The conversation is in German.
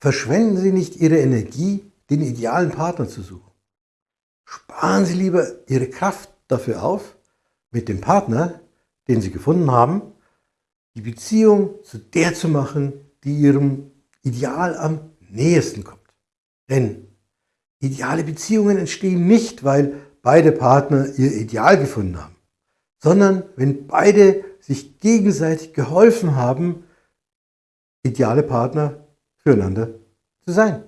Verschwenden Sie nicht Ihre Energie, den idealen Partner zu suchen. Sparen Sie lieber Ihre Kraft dafür auf, mit dem Partner, den Sie gefunden haben, die Beziehung zu der zu machen, die Ihrem Ideal am nächsten kommt. Denn ideale Beziehungen entstehen nicht, weil beide Partner ihr Ideal gefunden haben, sondern wenn beide sich gegenseitig geholfen haben, ideale Partner füreinander zu sein.